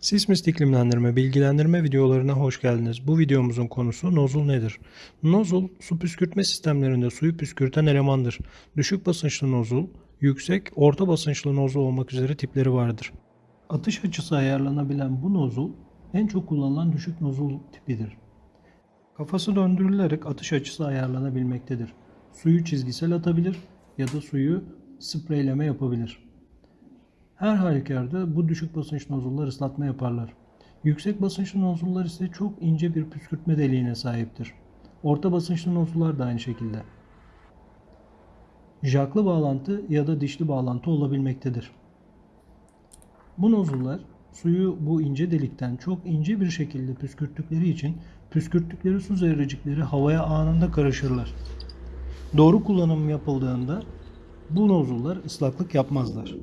Sismist iklimlendirme bilgilendirme videolarına hoş geldiniz. Bu videomuzun konusu nozul nedir? Nozul, su püskürtme sistemlerinde suyu püskürten elemandır. Düşük basınçlı nozul, yüksek, orta basınçlı nozul olmak üzere tipleri vardır. Atış açısı ayarlanabilen bu nozul en çok kullanılan düşük nozul tipidir. Kafası döndürülerek atış açısı ayarlanabilmektedir. Suyu çizgisel atabilir ya da suyu spreyleme yapabilir. Her halükarda bu düşük basınç nozullar ıslatma yaparlar. Yüksek basınçlı nozullar ise çok ince bir püskürtme deliğine sahiptir. Orta basınçlı nozullar da aynı şekilde. Jaklı bağlantı ya da dişli bağlantı olabilmektedir. Bu nozullar suyu bu ince delikten çok ince bir şekilde püskürttükleri için püskürttükleri su zerrecikleri havaya anında karışırlar. Doğru kullanım yapıldığında bu nozullar ıslaklık yapmazlar.